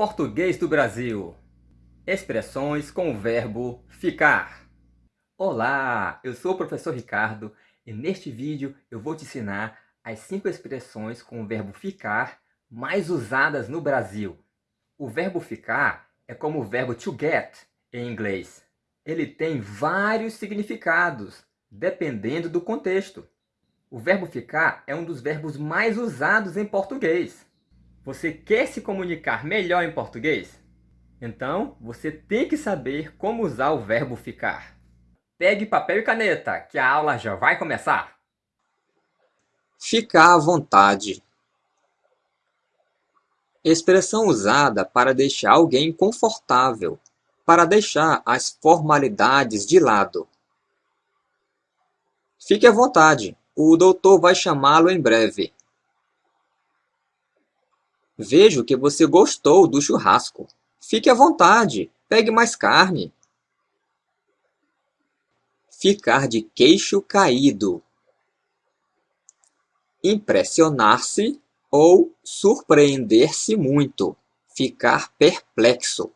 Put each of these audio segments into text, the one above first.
Português do Brasil. Expressões com o verbo ficar. Olá, eu sou o professor Ricardo e neste vídeo eu vou te ensinar as cinco expressões com o verbo ficar mais usadas no Brasil. O verbo ficar é como o verbo to get em inglês. Ele tem vários significados, dependendo do contexto. O verbo ficar é um dos verbos mais usados em português. Você quer se comunicar melhor em português? Então, você tem que saber como usar o verbo ficar. Pegue papel e caneta, que a aula já vai começar. Ficar à vontade. Expressão usada para deixar alguém confortável, para deixar as formalidades de lado. Fique à vontade, o doutor vai chamá-lo em breve. Vejo que você gostou do churrasco. Fique à vontade, pegue mais carne. Ficar de queixo caído. Impressionar-se ou surpreender-se muito. Ficar perplexo.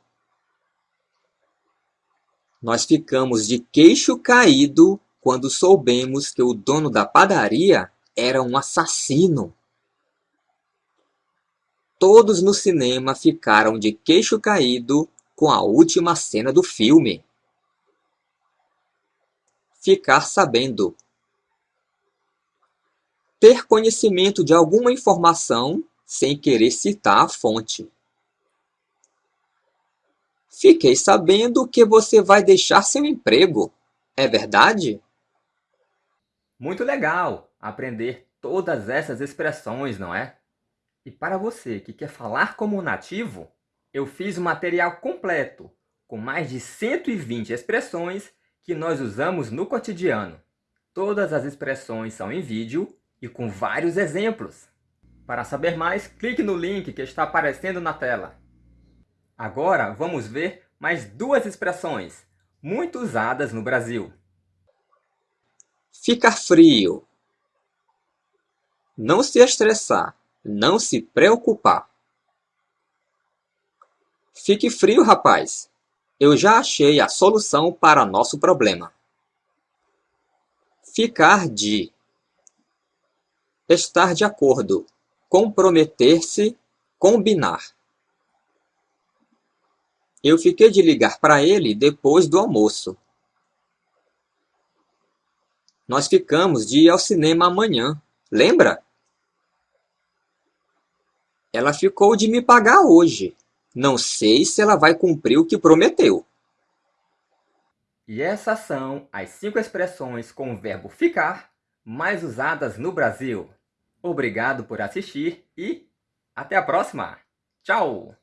Nós ficamos de queixo caído quando soubemos que o dono da padaria era um assassino. Todos no cinema ficaram de queixo caído com a última cena do filme. Ficar sabendo. Ter conhecimento de alguma informação sem querer citar a fonte. Fiquei sabendo que você vai deixar seu emprego. É verdade? Muito legal aprender todas essas expressões, não é? E para você que quer falar como nativo, eu fiz um material completo, com mais de 120 expressões que nós usamos no cotidiano. Todas as expressões são em vídeo e com vários exemplos. Para saber mais, clique no link que está aparecendo na tela. Agora vamos ver mais duas expressões, muito usadas no Brasil. Ficar frio. Não se estressar. Não se preocupar. Fique frio, rapaz. Eu já achei a solução para nosso problema. Ficar de Estar de acordo. Comprometer-se. Combinar. Eu fiquei de ligar para ele depois do almoço. Nós ficamos de ir ao cinema amanhã. Lembra? Ela ficou de me pagar hoje. Não sei se ela vai cumprir o que prometeu. E essas são as cinco expressões com o verbo ficar mais usadas no Brasil. Obrigado por assistir e até a próxima. Tchau!